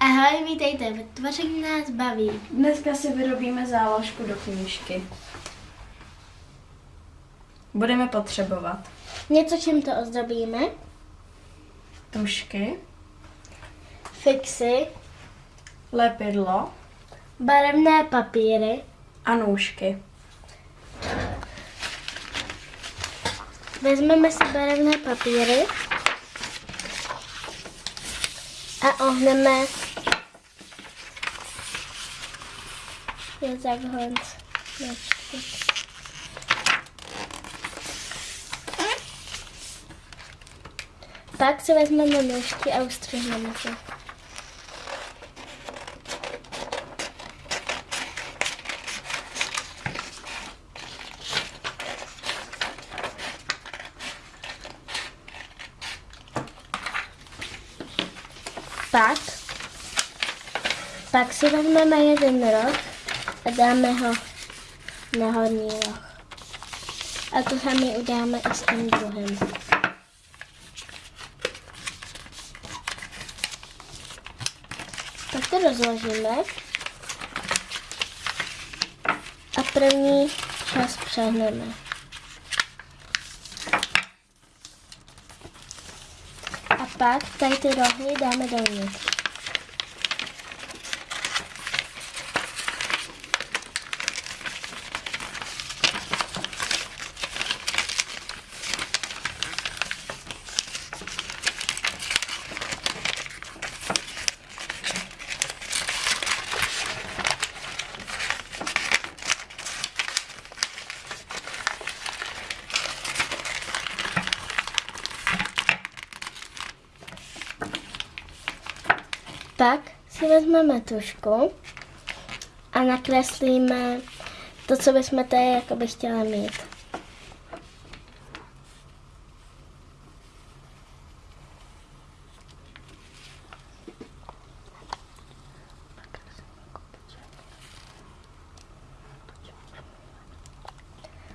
Ahoj, vítejte Tvoření nás baví. Dneska si vyrobíme záložku do knížky. Budeme potřebovat Něco, čím to ozdobíme. tušky, Fixy, lepidlo barevné papíry, a nůžky. vezmeme si barevné papíry a ohneme je takhle. Počkej. Pak si vezmeme nůžky a ustřihneme to. Pak, pak si vezmeme jeden roh a dáme ho na horní roh. A to samé uděláme i s tím druhým. Tak to rozložíme. A první část přehneme. A pak tady ty rohy dáme dovnitř. Pak si vezmeme tušku a nakreslíme to, co bychom tady jakoby chtěli mít.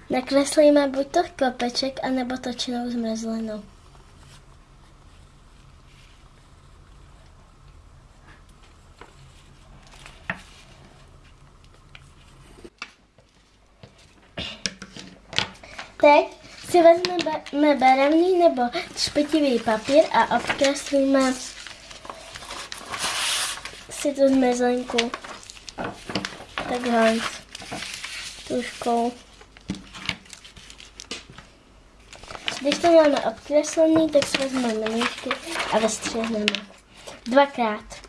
Nakreslíme buď to klopeček, anebo točenou zmrzlinu. Teď si vezmeme barevný nebo špitivý papír a obkreslíme si tu zmrzlinku takhle tuškou. Když to máme obkreslený, tak si vezmeme nůžky a vystřihneme. Dvakrát.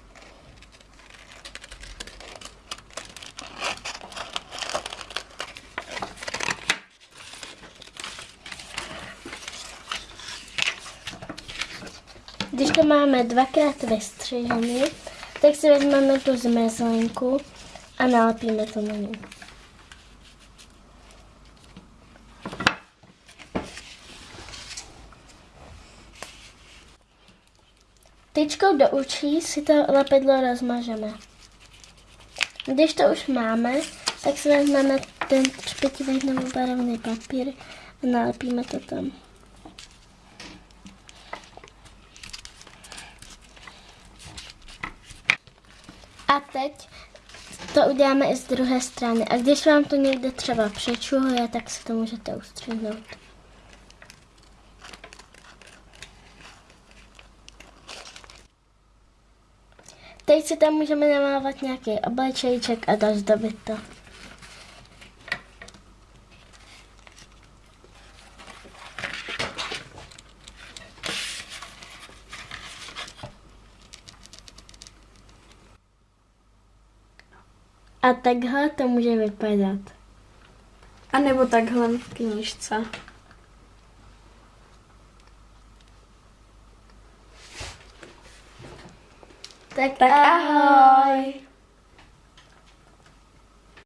Když to máme dvakrát vystřižený, tak si vezmeme tu zmrzlinku a nalepíme to na ní. Tyčkou do učí si to lepidlo rozmažeme. Když to už máme, tak si vezmeme ten špitivý nebo barevný papír a nalepíme to tam. A teď to uděláme i z druhé strany. A když vám to někde třeba přečuhuje, tak si to můžete ustřihnout. Teď si tam můžeme namávat nějaký oblečejček a dozdobit to. A takhle to může vypadat. A nebo takhle v knížce. Tak, Tak ahoj!